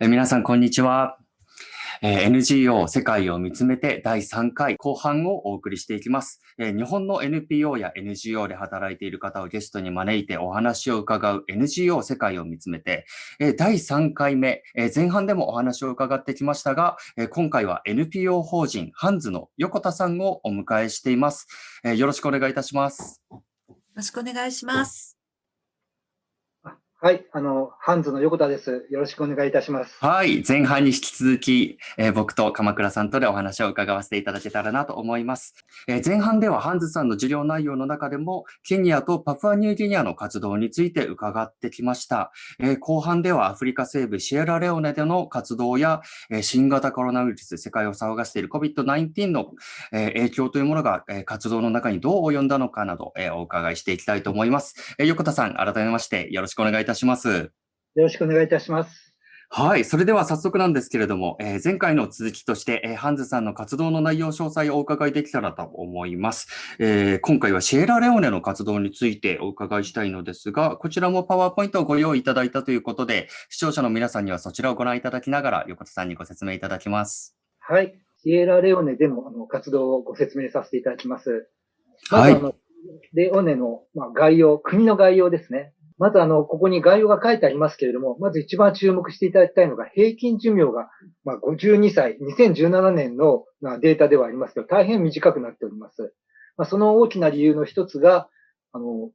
え皆さん、こんにちは。え NGO 世界を見つめて第3回後半をお送りしていきます。え日本の NPO や NGO で働いている方をゲストに招いてお話を伺う NGO 世界を見つめて、え第3回目、え前半でもお話を伺ってきましたが、え今回は NPO 法人ハンズの横田さんをお迎えしています。えよろしくお願いいたします。よろしくお願いします。はい、あの、ハンズの横田です。よろしくお願いいたします。はい、前半に引き続き、えー、僕と鎌倉さんとでお話を伺わせていただけたらなと思います。えー、前半ではハンズさんの授業内容の中でも、ケニアとパプアニューギニアの活動について伺ってきました。えー、後半ではアフリカ西部シエラレオネでの活動や、え新型コロナウイルス、世界を騒がしている COVID-19 の、え影響というものが、え活動の中にどう及んだのかなど、えお伺いしていきたいと思います。え横田さん、改めましてよろしくお願いいたします。します。よろしくお願いいたします。はい。それでは早速なんですけれども、えー、前回の続きとして、えー、ハンズさんの活動の内容詳細をお伺いできたらと思います。えー、今回はシエラレオネの活動についてお伺いしたいのですが、こちらもパワーポイントをご用意いただいたということで、視聴者の皆さんにはそちらをご覧いただきながら、横田さんにご説明いただきます。はい。シエラレオネでのあの活動をご説明させていただきます。まはい、レオネの、まあ、概要、国の概要ですね。まずあの、ここに概要が書いてありますけれども、まず一番注目していただきたいのが、平均寿命が、まあ、52歳、2017年のデータではありますけど、大変短くなっております。まあ、その大きな理由の一つが、あの、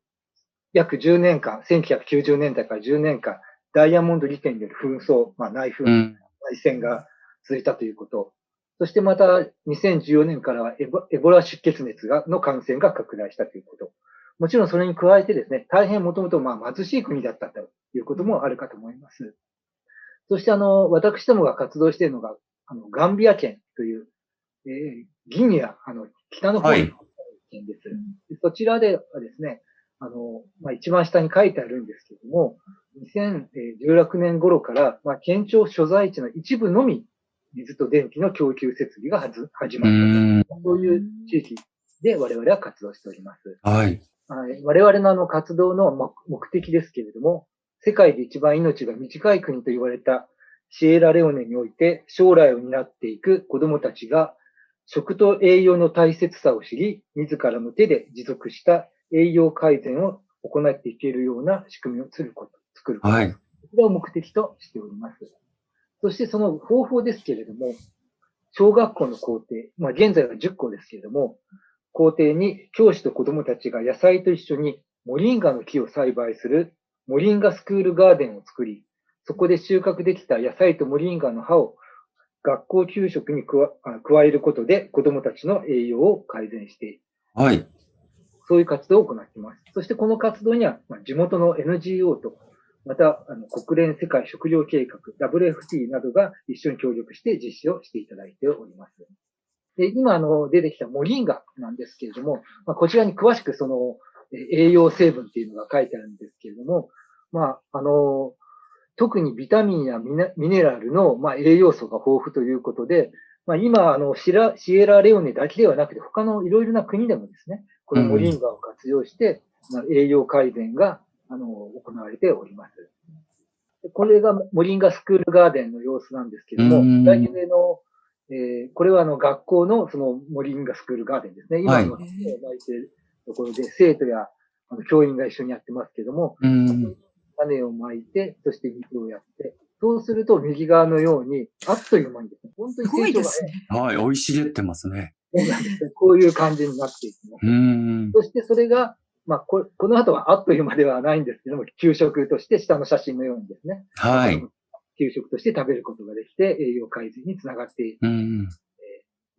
約10年間、1990年代から10年間、ダイヤモンド利権による紛争、まあ、内紛、内戦が続いたということ。そしてまた、2014年からはエボエボラ出血熱がの感染が拡大したということ。もちろんそれに加えてですね、大変もともとまあ貧しい国だったということもあるかと思います。そしてあの、私どもが活動しているのが、あの、ガンビア県という、えー、ギニア、あの、北の方の県です。はい、そちらではですね、あの、まあ、一番下に書いてあるんですけれども、2016年頃から、まあ、県庁所在地の一部のみ、水と電気の供給設備が始まったと。そういう地域で我々は活動しております。はい。我々のあの活動の目的ですけれども、世界で一番命が短い国と言われたシエラレオネにおいて将来を担っていく子供たちが食と栄養の大切さを知り、自らの手で持続した栄養改善を行っていけるような仕組みを作ること、作ること。はい。これを目的としております。そしてその方法ですけれども、小学校の校庭、まあ現在は10校ですけれども、校庭に教師と子供たちが野菜と一緒にモリンガの木を栽培するモリンガスクールガーデンを作り、そこで収穫できた野菜とモリンガの葉を学校給食に加えることで子供たちの栄養を改善している。はい。そういう活動を行っています。そしてこの活動には、ま地元の NGO と、またあの国連世界食糧計画、WFT などが一緒に協力して実施をしていただいております。で、今、あの、出てきたモリンガなんですけれども、まあ、こちらに詳しくその、栄養成分っていうのが書いてあるんですけれども、まあ、あの、特にビタミンやミネラルの、まあ、栄養素が豊富ということで、まあ、今、あのシラ、シエラレオネだけではなくて、他のいろいろな国でもですね、このモリンガを活用して、うん、栄養改善が、あの、行われております。これがモリンガスクールガーデンの様子なんですけれども、左上のえー、これはあの学校のそのモリンガスクールガーデンですね。今の、はい、てるところで生徒やあの教員が一緒にやってますけども、種をまいて、そして水をやって、そうすると右側のように、あっという間にですね、本当に成長が、ね、はい、生い茂ってますね。そうなんですね。こういう感じになっていきます。そしてそれが、まあこ、この後はあっという間ではないんですけども、給食として下の写真のようにですね。はい。給食として食べることができて、栄養改善につながってい,、えー、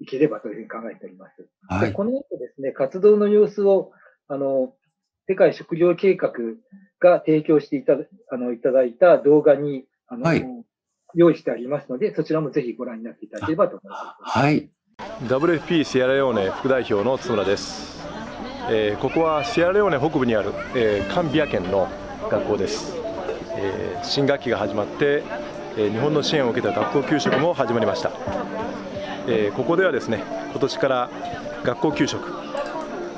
いければというふうに考えております。はい、この後ですね、活動の様子を、あの、世界食糧計画が提供していたあのいただいた動画に、あの、はい、用意してありますので、そちらもぜひご覧になっていただければと思います。はい。WFP シエラレオネ副代表の津村です。えー、ここはシエラレオネ北部にある、えー、カンビア県の学校です。えー、新学期が始まって日本の支援を受けた学校給食も始まりました、えここではですね今年から学校給食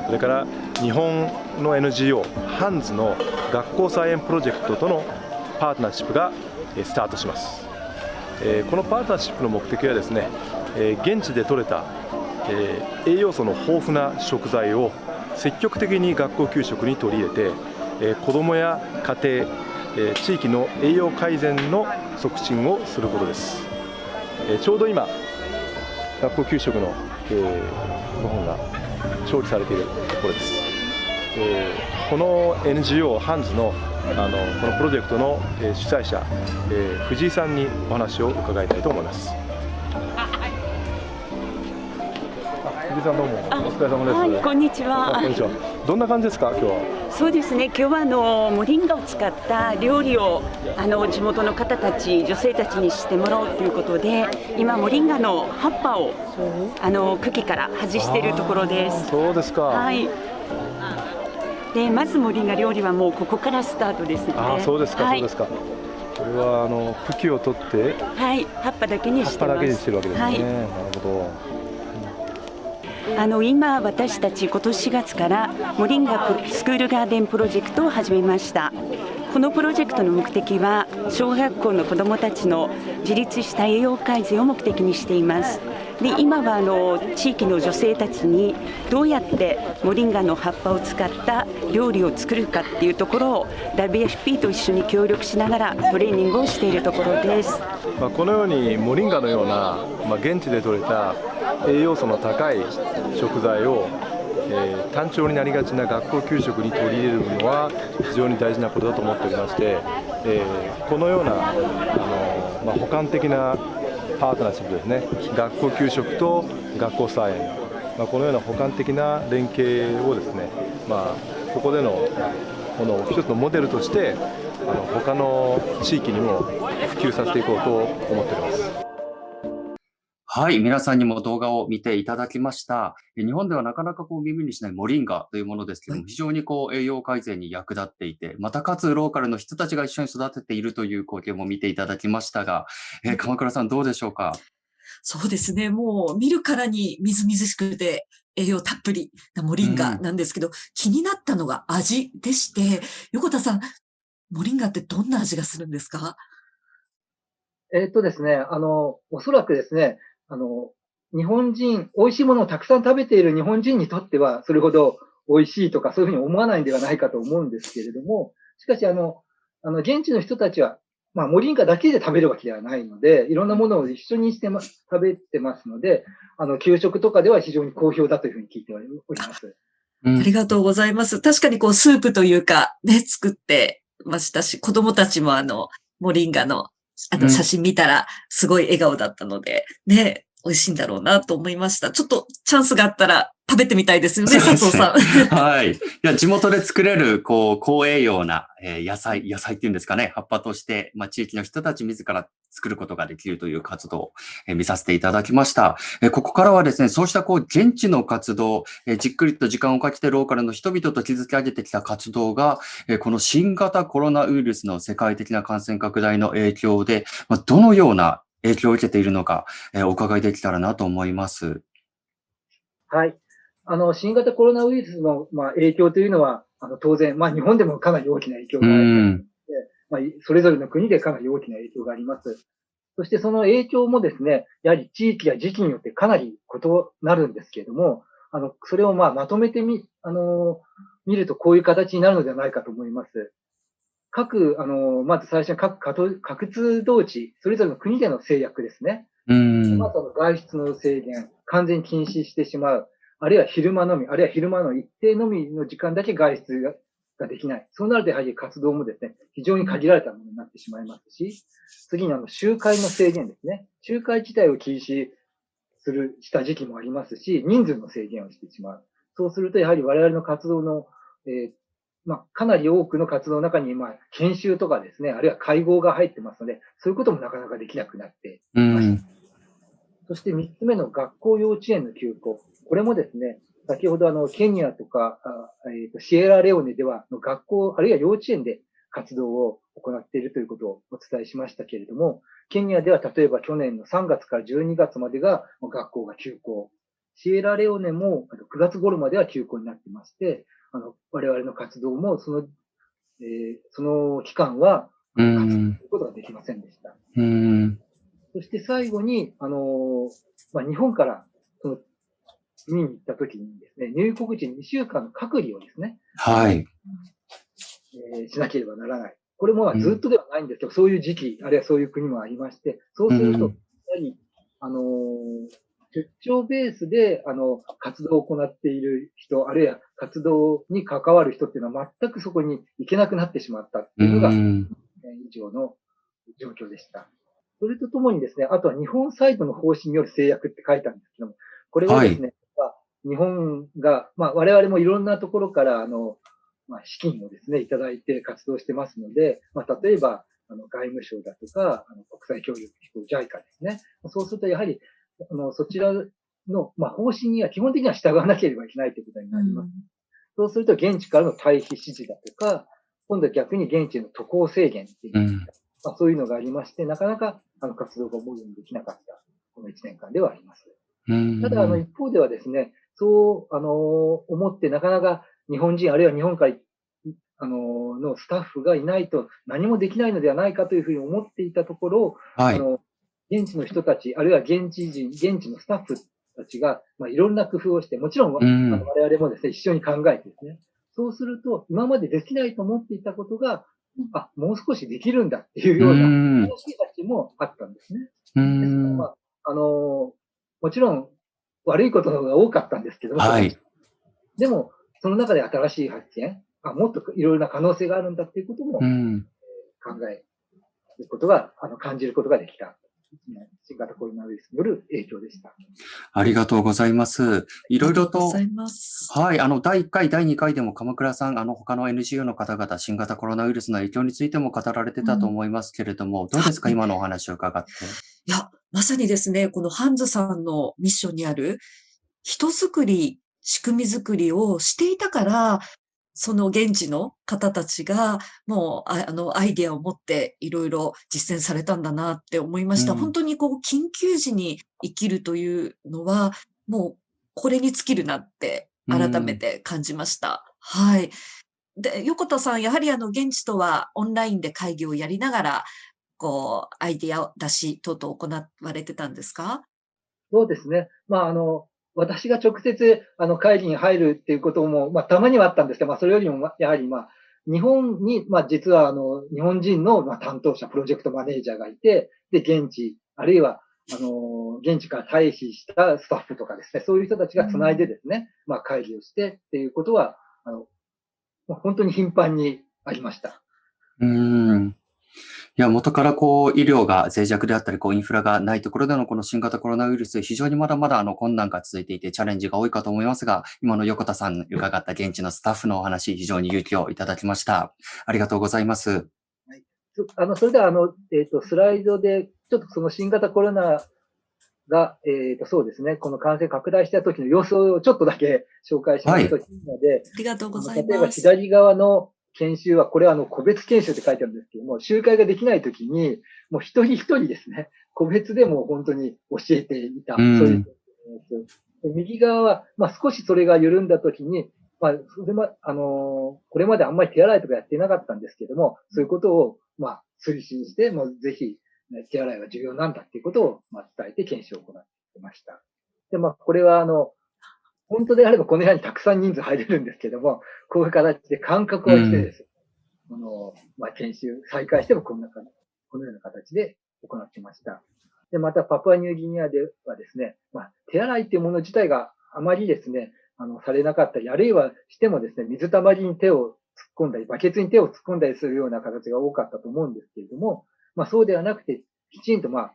それから日本の NGO ハンズの学校菜園プロジェクトとのパートナーシップがスタートします。えー、このパートナーシップの目的はですね、えー、現地で採れた、えー、栄養素の豊富な食材を積極的に学校給食に取り入れて、えー、子どもや家庭、えー、地域の栄養改善の促進をすることです、えー、ちょうど今学校給食の、えー、ご本が調理されているところです、えー、この NGO ハンズのあのこのプロジェクトの、えー、主催者、えー、藤井さんにお話を伺いたいと思います。藤井さんどうもお疲れ様です、はい、こんにちは。こんにちはどんな感じですか今日は？そうですね。今日はあのモリンガを使った料理をあの地元の方たち女性たちにしてもらおうということで今モリンガの葉っぱをあの茎から外しているところです。そうですか。はい。でまずモリンガ料理はもうここからスタートですので。あそうですか、はい、そうですか。これはあの茎を取ってはい。葉っぱだけにして葉っぱだけにしてるわけですね、はい、なるほどあの今、私たち今年4月からモリンガスクールガーデンプロジェクトを始めました。このプロジェクトの目的は小学校の子どもたちの自立した栄養改善を目的にしています。で今はあの地域の女性たちにどうやってモリンガの葉っぱを使った料理を作るかっていうところを WFP と一緒に協力しながらトレーニングをしているところです、まあ、このようにモリンガのような、まあ、現地で採れた栄養素の高い食材を、えー、単調になりがちな学校給食に取り入れるのは非常に大事なことだと思っておりまして、えー、このようなあの、まあ、補完的なパートナーシップですね学校給食と学校菜園、まあ、このような補完的な連携をですね、まあ、ここでのこの一つのモデルとしてあの他の地域にも普及させていこうと思っております。はい。皆さんにも動画を見ていただきました。日本ではなかなかこう耳にしないモリンガというものですけども、非常にこう栄養改善に役立っていて、またかつローカルの人たちが一緒に育てているという光景も見ていただきましたが、えー、鎌倉さんどうでしょうか？そうですね。もう見るからにみずみずしくて栄養たっぷりなモリンガなんですけど、うん、気になったのが味でして、横田さん、モリンガってどんな味がするんですか？えっとですね、あの、おそらくですね、あの、日本人、美味しいものをたくさん食べている日本人にとっては、それほど美味しいとかそういうふうに思わないんではないかと思うんですけれども、しかし、あの、あの、現地の人たちは、まあ、モリンガだけで食べるわけではないので、いろんなものを一緒にしてま、食べてますので、あの、給食とかでは非常に好評だというふうに聞いております。ありがとうございます。確かにこう、スープというか、ね、作ってましたし、子供たちもあの、モリンガのあの、写真見たら、すごい笑顔だったので、ね、美味しいんだろうなと思いました。ちょっとチャンスがあったら食べてみたいですよね、佐藤さん。はい。いや、地元で作れる、こう、高栄養な、えー、野菜、野菜っていうんですかね、葉っぱとして、まあ、地域の人たち自ら作ることができるという活動を、えー、見させていただきました。えー、ここからはですね、そうしたこう、現地の活動、えー、じっくりと時間をかけてローカルの人々と築き上げてきた活動が、えー、この新型コロナウイルスの世界的な感染拡大の影響で、まあ、どのような影響を受けているのか、えー、お伺いできたらなと思います。はい。あの、新型コロナウイルスの、まあ、影響というのは、あの、当然、まあ、日本でもかなり大きな影響があります。まあ、それぞれの国でかなり大きな影響があります。そしてその影響もですね、やはり地域や時期によってかなり異なるんですけれども、あの、それをまあまとめてみ、あの、見るとこういう形になるのではないかと思います。各、あの、まず最初に各各通同地、それぞれの国での制約ですね。うん。まず外出の制限、完全に禁止してしまう。あるいは昼間のみ、あるいは昼間の一定のみの時間だけ外出ができない。そうなるとやはり活動もですね、非常に限られたものになってしまいますし、次にあの集会の制限ですね。集会自体を禁止する、した時期もありますし、人数の制限をしてしまう。そうするとやはり我々の活動の、えー、まあ、かなり多くの活動の中に、まあ、研修とかですね、あるいは会合が入ってますので、そういうこともなかなかできなくなっていました。そして三つ目の学校幼稚園の休校。これもですね、先ほどあの、ケニアとか、えー、とシエラレオネでは、学校、あるいは幼稚園で活動を行っているということをお伝えしましたけれども、ケニアでは例えば去年の3月から12月までが学校が休校。シエラレオネも9月頃までは休校になってまして、あの、我々の活動もその、えー、その期間は活動することができませんでした。そして最後に、あの、まあ、日本からその見に行った時にですね、入国時に2週間の隔離をですね、はい。えーしなければならない。これもまあずっとではないんですけど、そういう時期、あるいはそういう国もありまして、そうすると、うんやはり、あのー出張ベースで、あの、活動を行っている人、あるいは活動に関わる人っていうのは全くそこに行けなくなってしまったってういうのが、ん。以上の状況でした。それとともにですね、あとは日本サイドの方針による制約って書いたんですけども、これはですね、まあ日本が、まあ、我々もいろんなところから、あの、まあ、資金をですね、いただいて活動してますので、まあ、例えば、あの外務省だとか、あの国際協力機構 JICA ですね。そうすると、やはり、あのそちらの、まあ、方針には基本的には従わなければいけないということになります。そうすると、現地からの退避指示だとか、今度は逆に現地への渡航制限っていう、うん。まあ、そういうのがありまして、なかなかあの活動が思うようにできなかった、この1年間ではあります。うん。ただ、あの、一方ではですね、そう、あの、思ってなかなか日本人、あるいは日本から、あの、のスタッフがいないと何もできないのではないかというふうに思っていたところ、はい。あの、現地の人たち、あるいは現地人、現地のスタッフたちが、まあ、いろんな工夫をして、もちろん、うんあの我々もですね、一緒に考えてですね、そうすると、今までできないと思っていたことが、あ、もう少しできるんだっていうような、うん楽しいたちもあったんですね。うですからんま。あ、あのもちろん悪いことの方が多かったんですけども、はい。でも、その中で新しい発見、あもっといろいろな可能性があるんだっていうことも考うん。えることが、あの感じることができた。新型コロナウイルスによる影響でした。ありがとうございます。いろいろありがとうとござ、います。はい、あの、第1回、第2回でも鎌倉さん、あの、他の NGO の方々、新型コロナウイルスの影響についても語られてたと思いますけれども、どうですか、はい今のお話を伺って？いや、まさにですね、このハンズさんのミッションにある人づくり、仕組みづくりをしていたから、その現地の方たちが、もう、ああの、アイデアを持っていろいろ実践されたんだなって思いました。うん本当にこう、緊急時に生きるというのは、もう、これに尽きるなって、改めて感じました。はい。で、横田さん、やはりあの、現地とはオンラインで会議をやりながら、こう、アイデアを出し等々行われてたんですか？そうですね。まあ、あの、私が直接、あの、会議に入るっていうことも、まあ、たまにはあったんですけど、まあ、それよりも、やはり、まあ、日本に、まあ、実は、あの、日本人の、まあ、担当者、プロジェクトマネージャーがいて、で、現地、あるいは、あの、現地から退避したスタッフとかですね、そういう人たちが繋いでですね、まあ、会議をしてっていうことは、あの、本当に頻繁にありました。うん。いや、元からこう、医療が脆弱であったり、こう、インフラがないところでのこの新型コロナウイルス、非常にまだまだあの困難が続いていて、チャレンジが多いかと思いますが、今の横田さんに伺った現地のスタッフのお話、非常に勇気をいただきました。ありがとうございます。そあの、それでは、あの、えっ、と、スライドで、ちょっとその新型コロナが、えっ、と、そうですね、この感染拡大した時の様子をちょっとだけ紹介しますといいので、ありがとうござあの例えばいます。左側の研修は、これはあの、個別研修って書いてあるんですけども、集会ができない時に、もう一人一人ですね、個別でも本当に教えていた。うんそういうで右側は、まあ少しそれが緩んだ時に、まあ、それま、あのーこれまであんまり手洗いとかやっていなかったんですけども、そういうことを、まあ、推進して、もうぜひ、ね手洗いは重要なんだっていうことを、まあ、伝えて研修を行っていました。で、まあ、これは、あの、本当であればこの部屋にたくさん人数入れるんですけども、こういう形で間隔をしてですね、あの、まあ、研修再開してもこんなか、このような形で行ってました。で、またパプアニューギニアではですね、まあ、手洗いっていうもの自体があまりですね、あの、されなかったり、あるいはしてもですね、水たまりに手を突っ込んだり、バケツに手を突っ込んだりするような形が多かったと思うんですけれども、まあそうではなくて、きちんとまあ、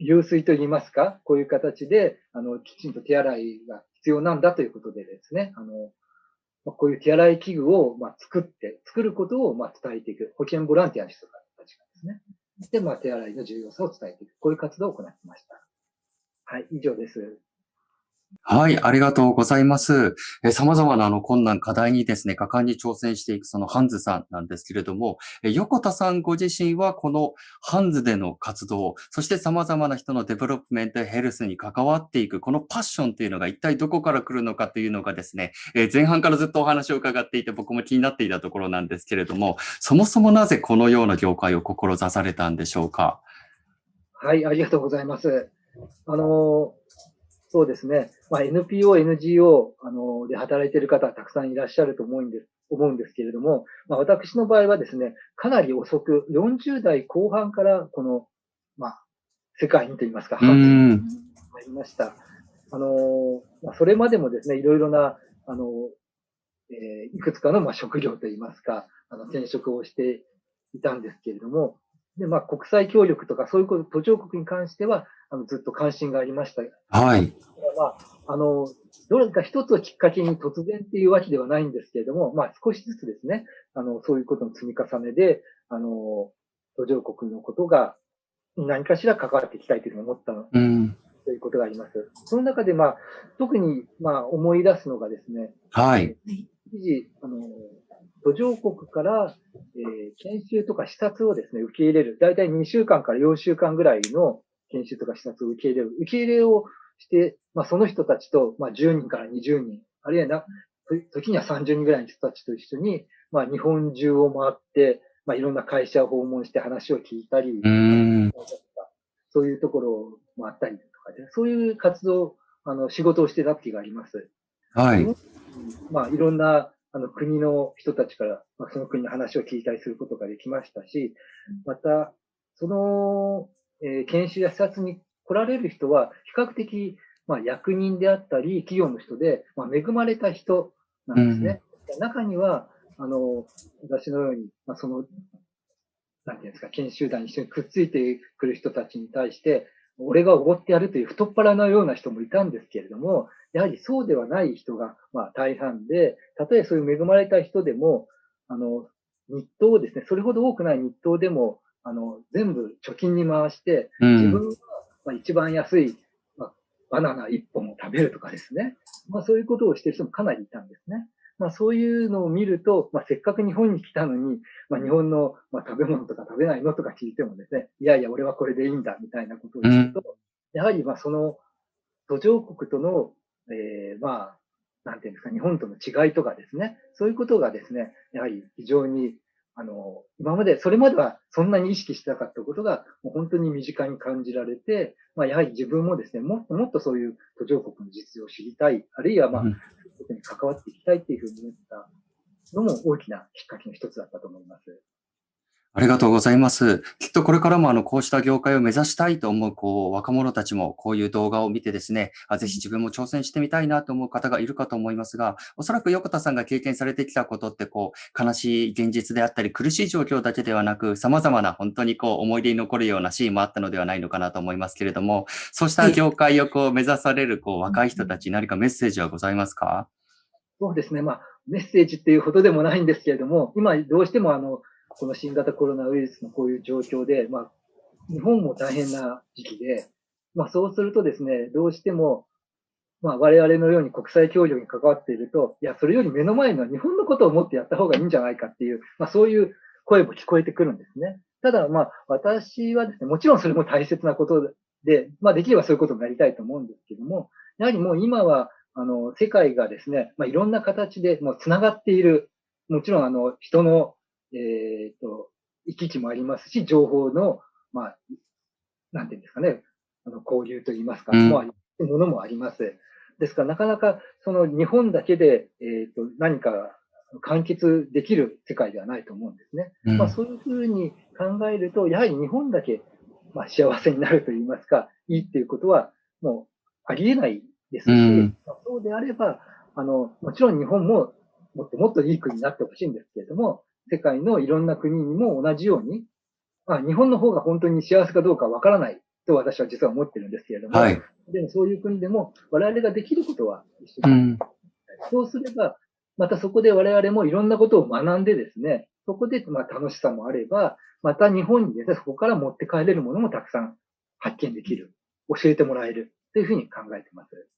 流水といいますか、こういう形で、あの、きちんと手洗いが必要なんだということでですね、あの、こういう手洗い器具を、まあ、作って、作ることを、まあ、伝えていく。保健ボランティアの人たちがですね。で、まあ、手洗いの重要さを伝えていく。こういう活動を行っていました。はい、以上です。はい、ありがとうございます。え様々なあの困難、課題にですね、果敢に挑戦していくそのハンズさんなんですけれども、え横田さんご自身はこのハンズでの活動、そして様々な人のデベロップメントヘルスに関わっていく、このパッションというのが一体どこから来るのかというのがですね、え前半からずっとお話を伺っていて僕も気になっていたところなんですけれども、そもそもなぜこのような業界を志されたんでしょうか？はい、ありがとうございます。あの、そうですね。まあ、NPO、NGO あので働いている方はたくさんいらっしゃると思うんです思うんですけれども、まあ、私の場合はですね、かなり遅く、40代後半からこの、まあ、世界にといいますか、入りました。あの、まあ、それまでもですね、いろいろな、あの、えー、いくつかの、まあ、職業といいますか、あの、転職をしていたんですけれども、で、まあ、国際協力とか、そういうこと、途上国に関しては、あの、ずっと関心がありました。はい。まあ、あの、どれか一つをきっかけに突然っていうわけではないんですけれども、まあ、少しずつですね、あの、そういうことの積み重ねで、あの、途上国のことが何かしら関わっていきたいというふうに思ったの、うん、ということがあります。その中で、まあ、特に、まあ、思い出すのがですね、はい。一時、あの、途上国から、えー、研修とか視察をですね、受け入れる。だいたい2週間から4週間ぐらいの研修とか視察を受け入れる。受け入れをして、まあ、その人たちと、まあ、10人から20人、あるいはな、時には30人ぐらいの人たちと一緒に、まあ、日本中を回って、まあ、いろんな会社を訪問して話を聞いたり、そういうところを回ったりとかで、そういう活動、あの、仕事をしてた時があります。はい。まあ、いろんなあの国の人たちから、まあ、その国の話を聞いたりすることができましたし、また、その、えー、研修や視察に来られる人は、比較的、まあ、役人であったり、企業の人で、まあ、恵まれた人なんですね。うん、中には、あの、私のように、まあ、その、なんていうんですか、研修団に一緒にくっついてくる人たちに対して、俺がおごってやるという太っ腹のような人もいたんですけれども、やはりそうではない人が、まあ、大半で、たとえそういう恵まれた人でも、あの、日当をですね、それほど多くない日当でも、あの、全部貯金に回して、自分がまあ一番安い、まあ、バナナ1本を食べるとかですね、まあ、そういうことをしている人もかなりいたんですね。まあ、そういうのを見ると、まあ、せっかく日本に来たのに、まあ、日本の、まあ、食べ物とか食べないのとか聞いてもですね、いやいや、俺はこれでいいんだ、みたいなことを言うと、うん、やはり、まあ、その、途上国との、えー、まあ、なんていうんですか、日本との違いとかですね、そういうことがですね、やはり非常に、あの、今まで、それまではそんなに意識してなかったことが、もう本当に身近に感じられて、まあ、やはり自分もですね、もっともっとそういう途上国の実情を知りたい、あるいは、まあ、うん、ことに関わっていきたいっていうふうに思ったのも大きなきっかけの一つだったと思います。ありがとうございます。きっとこれからもあの、こうした業界を目指したいと思う、こう、若者たちもこういう動画を見てですね、あぜひ自分も挑戦してみたいなと思う方がいるかと思いますが、おそらく横田さんが経験されてきたことって、こう、悲しい現実であったり、苦しい状況だけではなく、様々な本当にこう、思い出に残るようなシーンもあったのではないのかなと思いますけれども、そうした業界をこう、目指される、こう、若い人たちに何かメッセージはございますか？そうですね。まあ、メッセージっていうほどでもないんですけれども、今どうしてもあの、この新型コロナウイルスのこういう状況で、まあ、日本も大変な時期で、まあそうするとですね、どうしても、まあ我々のように国際協力に関わっていると、いや、それより目の前の日本のことを思ってやった方がいいんじゃないかっていう、まあそういう声も聞こえてくるんですね。ただまあ私はですね、もちろんそれも大切なことで、まあできればそういうことになりたいと思うんですけども、やはりもう今は、あの、世界がですね、まあいろんな形でもう繋がっている、もちろんあの、人のえっ、ー、と、行き来もありますし、情報の、まあ、なんていうんですかね、あの、交流といいますか、うん、もものもあります。ですから、なかなか、その日本だけで、えっ、ー、と、何か完結できる世界ではないと思うんですね。うん、まあ、そういうふうに考えると、やはり日本だけ、まあ、幸せになると言いますか、いいっていうことは、もう、ありえないですし、うん、そうであれば、あの、もちろん日本ももっともっといい国になってほしいんですけれども、世界のいろんな国にも同じように、まあ、日本の方が本当に幸せかどうかわからないと私は実は思ってるんですけれども、はい、でもそういう国でも我々ができることは一緒に、うん、そうすれば、またそこで我々もいろんなことを学んでですね、そこでまあ楽しさもあれば、また日本にですね、そこから持って帰れるものもたくさん発見できる、教えてもらえる。というふうに考えています。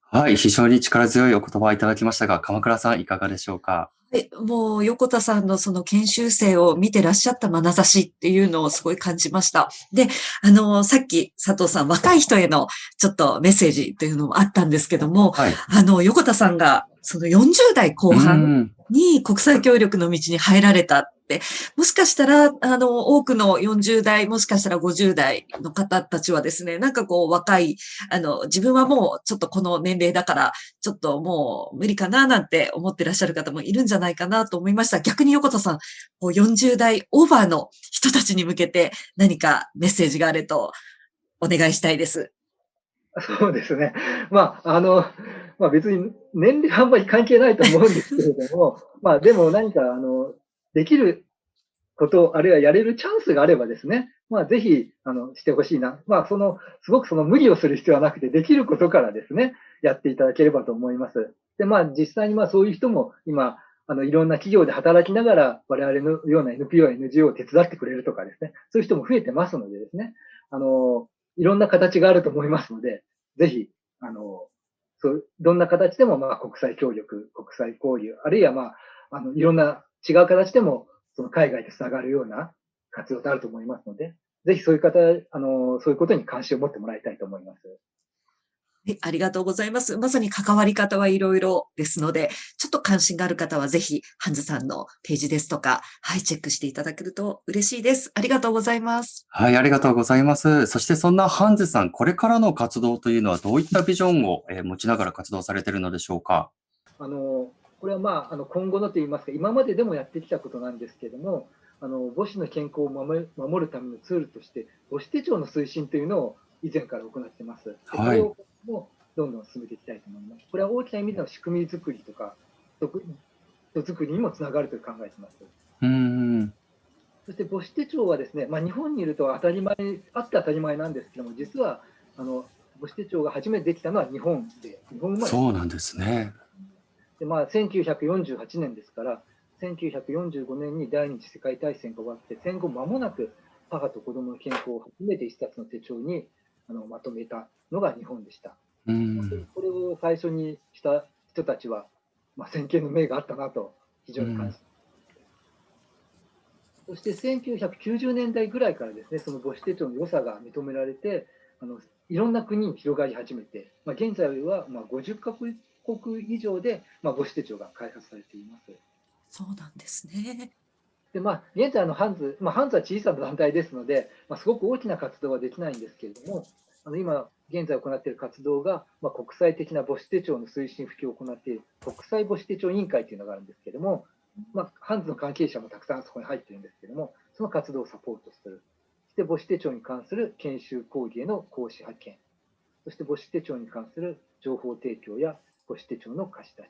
はい、非常に力強いお言葉をいただきましたが、鎌倉さんいかがでしょうか？え、もう横田さんのその研修生を見てらっしゃった眼差しっていうのをすごい感じました。で、あの、さっき佐藤さん、若い人へのちょっとメッセージというのもあったんですけども、はい、あの、横田さんがその40代後半に国際協力の道に入られたっ、もしかしたら、あの、多くの40代、もしかしたら50代の方たちはですね、なんかこう若い、あの、自分はもうちょっとこの年齢だから、ちょっともう無理かななんて思ってらっしゃる方もいるんじゃないかなと思いました。逆に横田さん、こう40代オーバーの人たちに向けて何かメッセージがあるとお願いしたいです。そうですね。まあ、あの、まあ別に年齢はあんまり関係ないと思うんですけれども、まあでも何か、あの、できること、あるいはやれるチャンスがあればですね、まあぜひ、あの、してほしいな。まあその、すごくその無理をする必要はなくて、できることからですね、やっていただければと思います。で、まあ実際にまあそういう人も今、あの、いろんな企業で働きながら、我々のような NPO、NGO を手伝ってくれるとかですね、そういう人も増えてますのでですね、あの、いろんな形があると思いますので、ぜひ、あの、そう、どんな形でも、まあ、国際協力、国際交流、あるいは、まあ、あの、いろんな違う形でも、その海外で繋がるような活動とあると思いますので、ぜひそういう方、あの、そういうことに関心を持ってもらいたいと思います。ありがとうございます。まさに関わり方はいろいろですので、ちょっと関心がある方はぜひ、ハンズさんのページですとか、はい、チェックしていただけると嬉しいです。ありがとうございます。はい、ありがとうございます。そしてそんなハンズさん、これからの活動というのはどういったビジョンを持ちながら活動されているのでしょうか？あの、これはまあ、あの今後のといいますか、今まででもやってきたことなんですけれども、あの母子の健康を守る守るためのツールとして、母子手帳の推進というのを以前から行っています。はい。もどんどん進めていきたいと思います。これは大きな意味での仕組み作りとか、人作りにもつながると考えています。うんそして母子手帳はですね、まあ、日本にいると当たり前、あって当たり前なんですけども、実はあの母子手帳が初めてできたのは日本で、日本生まれそうなんですね。でまあ、1948年ですから、1945年に第二次世界大戦が終わって、戦後間もなく母と子供の健康を初めて一冊の手帳にあのまとめたのが日本でした。うん、これを最初にした人たちは、まあ、先見の明があったなと非常に感じ、うん、そして1990年代ぐらいからですねその母子手帳の良さが認められてあのいろんな国に広がり始めて、まあ、現在はまあ50カ国以上で、まあ、母子手帳が開発されています。そうなんですね。でまあ、現在のハンズ、まあ、ハンズは小さな団体ですので、まあ、すごく大きな活動はできないんですけれども、あの今、現在行っている活動が、まあ、国際的な母子手帳の推進普及を行っている国際母子手帳委員会というのがあるんですけれども、まあ、ハンズの関係者もたくさんそこに入っているんですけれども、その活動をサポートする。そして母子手帳に関する研修講義への講師派遣。そして母子手帳に関する情報提供や母子手帳の貸し出し。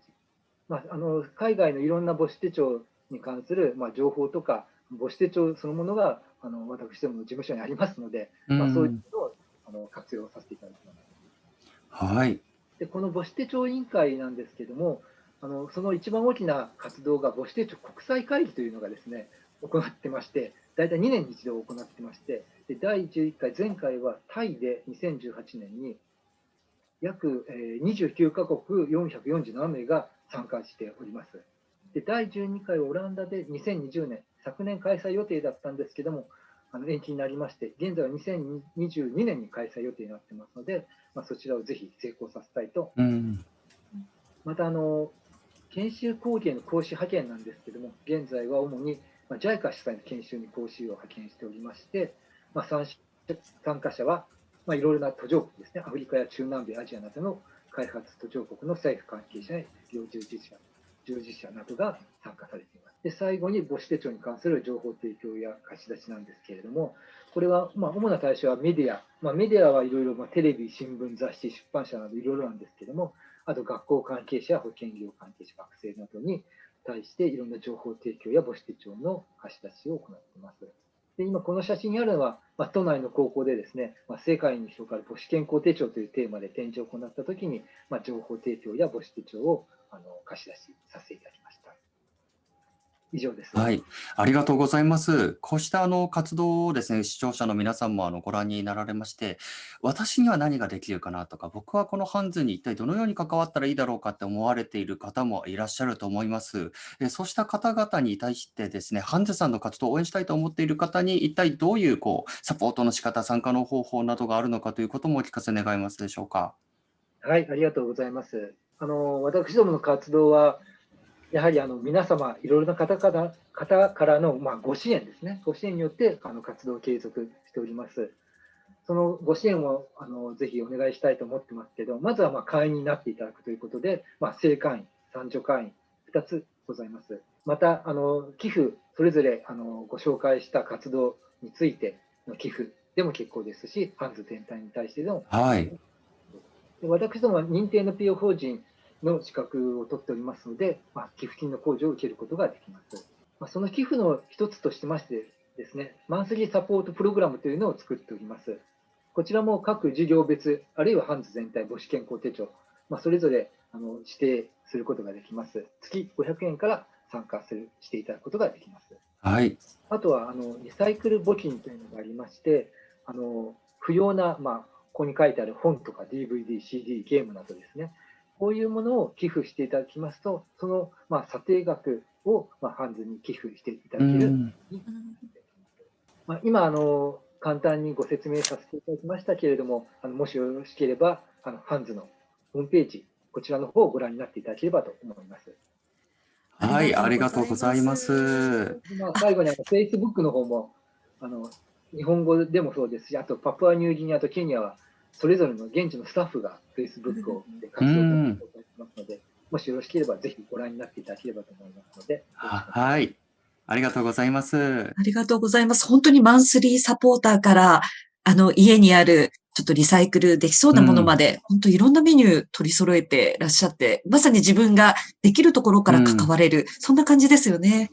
まあ、あの海外のいろんな母子手帳に関する、まあ、情報とか、母子手帳そのものがあの私どもの事務所にありますので、まあ、そういうのをあの活用させていただきます。はい。で、この母子手帳委員会なんですけども、あのその一番大きな活動が母子手帳国際会議というのがですね、行ってまして、大体2年に一度行ってまして、で第11回、前回はタイで2018年に約29カ国447名が参加しております。で第12回オランダで2020年、昨年開催予定だったんですけども、あの延期になりまして、現在は2022年に開催予定になってますので、まあ、そちらをぜひ成功させたいと。うん、またあの、研修講義への講師派遣なんですけども、現在は主に、まあ、JICA 主催の研修に講師を派遣しておりまして、まあ、参参加者は、まあ、いろいろな途上国ですね、アフリカや中南米、アジアなどの開発途上国の政府関係者や医療従事者従事者などが参加されています。で最後に母子手帳に関する情報提供や貸し出しなんですけれども、これは、まあ、主な対象はメディア、まあ、メディアはいろいろ、まあ、テレビ、新聞、雑誌、出版社などいろいろなんですけれども、あと学校関係者、保険業関係者、学生などに対していろんな情報提供や母子手帳の貸し出しを行っています。で今、この写真にあるのは、まあ、都内の高校でですね、まあ、世界に広がる母子健康手帳というテーマで展示を行ったときに、まあ、情報提供や母子手帳をあの貸し出しさせていただきました。以上です。はい、ありがとうございます。こうしたあの活動をですね、視聴者の皆さんもあのご覧になられまして、私には何ができるかなとか、僕はこのハンズに一体どのように関わったらいいだろうかって思われている方もいらっしゃると思います。えそうした方々に対してですね、ハンズさんの活動を応援したいと思っている方に、一体どういうこうサポートの仕方、参加の方法などがあるのかということもお聞かせ願いますでしょうか。はい、ありがとうございます。あの私どもの活動は、やはりあの皆様、いろいろな方から方からの、まあ、ご支援ですね、ご支援によってあの活動を継続しております。そのご支援をあのぜひお願いしたいと思ってますけど、まずはまあ会員になっていただくということで、まあ、正会員、参助会員、2つございます。また、あの寄付、それぞれあのご紹介した活動についての寄付でも結構ですし、ハンズ全体に対してでも、はい、私どもは認定 NPO 法人の資格を取っておりますので、まあ、寄付金の控除を受けることができます。まあ、その寄付の一つとしましてですね、マンスリーサポートプログラムというのを作っております。こちらも各事業別、あるいはハンズ全体母子健康手帳、まあ、それぞれあの指定することができます。月500円から参加するしていただくことができます。はい、あとはあのリサイクル募金というのがありまして、あの不要な、まあ、ここに書いてある本とか DVD、CD、ゲームなどですね、こういうものを寄付していただきますと、その、まあ、査定額を、まあ、ハンズに寄付していただける。まあ、今あの、簡単にご説明させていただきましたけれども、あのもしよろしければ、あのハンズのホームページ、こちらの方をご覧になっていただければと思います。はい、ありがとうございます。まあ、最後にあの Facebook の方もあの日本語でもそうですし、あとパプアニューギニアとケニアはそれぞれの現地のスタッフが Facebook を活動してますので、もしよろしければぜひご覧になっていただければと思いますので。はい。ありがとうございます。ありがとうございます。本当にマンスリーサポーターから、あの、家にある、ちょっとリサイクルできそうなものまで、うん、本当いろんなメニュー取り揃えてらっしゃって、まさに自分ができるところから関われる、うん、そんな感じですよね。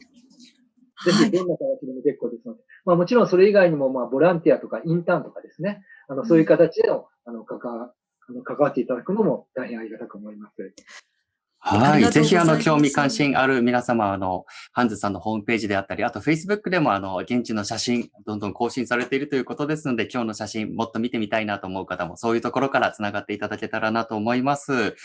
ぜひ、どんな形でも結構ですので、まあもちろんそれ以外にも、まあボランティアとかインターンとかですね、あの、そういう形での、あの、関わ、あの、関わっていただくのも大変ありがたく思います。はい。ぜひ、あの、興味関心ある皆様、あの、ハンズさんのホームページであったり、あと、Facebook でも、あの、現地の写真、どんどん更新されているということですので、今日の写真、もっと見てみたいなと思う方も、そういうところから繋がっていただけたらなと思います。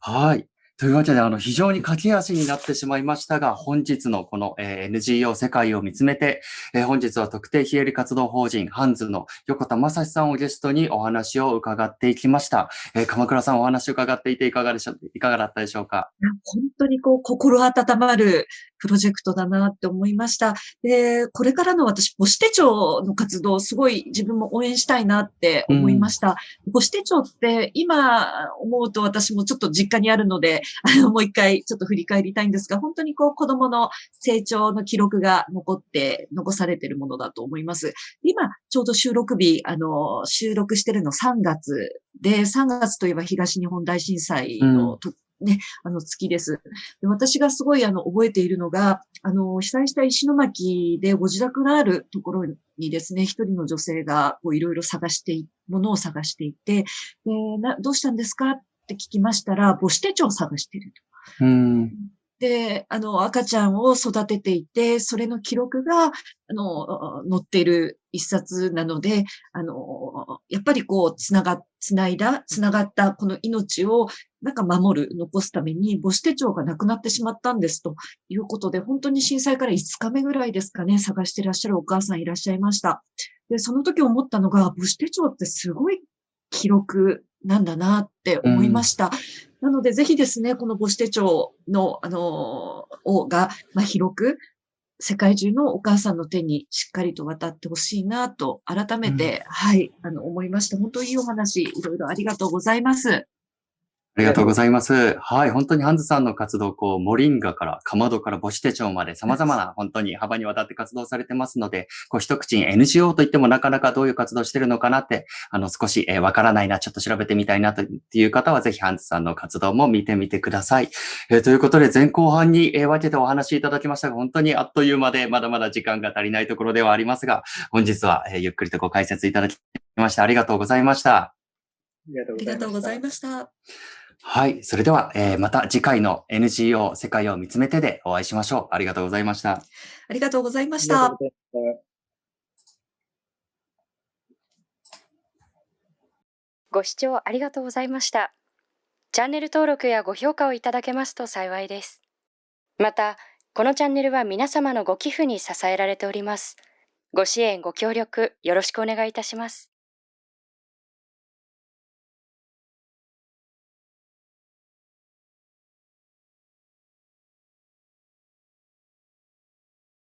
はい。というわけで、あの、非常に駆け足になってしまいましたが、本日のこの、えー、NGO 世界を見つめて、えー、本日は特定非営利活動法人ハンズの横田正史さんをゲストにお話を伺っていきました。えー、鎌倉さんお話を伺っていていかがでしょう、いかがだったでしょうか？本当にこう、心温まるプロジェクトだなって思いました。で、これからの私、母子手帳の活動、すごい自分も応援したいなって思いました。うん、母子手帳って今思うと私もちょっと実家にあるので、あの、もう一回ちょっと振り返りたいんですが、本当にこう子供の成長の記録が残って、残されているものだと思います。今、ちょうど収録日、あの、収録してるの3月で、3月といえば東日本大震災の、うんね、あの、月です。で私がすごい、あの、覚えているのが、あの、被災した石巻でご自宅があるところにですね、一人の女性が、こう、いろいろ探して、ものを探していて、でな、どうしたんですかって聞きましたら、母子手帳を探していると。うんで、あの、赤ちゃんを育てていて、それの記録が、あの、載っている一冊なので、あの、やっぱりこう、つなが、つないだ、つながったこの命を、なんか守る、残すために、母子手帳がなくなってしまったんですということで、本当に震災から5日目ぐらいですかね、探してらっしゃるお母さんいらっしゃいました。で、その時思ったのが、母子手帳ってすごい記録なんだなって思いました。うん、なので、ぜひですね、この母子手帳の、あの、をが、まあ、広く、世界中のお母さんの手にしっかりと渡ってほしいなと、改めて、うん、はい、あの、思いました。本当にいいお話、いろいろありがとうございます。ありがとうございます。はい。本当にハンズさんの活動、こう、モリンガから、かまどから母子手帳まで様々な、本当に幅にわたって活動されてますので、こう、一口に NGO といってもなかなかどういう活動してるのかなって、あの、少し、えー、わからないな、ちょっと調べてみたいなという方は、ぜひハンズさんの活動も見てみてください。えー、ということで、前後半に、えー、分けてお話いただきましたが、本当にあっという間で、まだまだ時間が足りないところではありますが、本日は、えー、ゆっくりとご解説いただきまして、ありがとうございました。ありがとうございました。はい。それでは、えー、また次回の NGO 世界を見つめてでお会いしましょう。ありがとうございました。ありがとうございました。ご視聴ありがとうございました。チャンネル登録やご評価をいただけますと幸いです。また、このチャンネルは皆様のご寄付に支えられております。ご支援、ご協力、よろしくお願いいたします。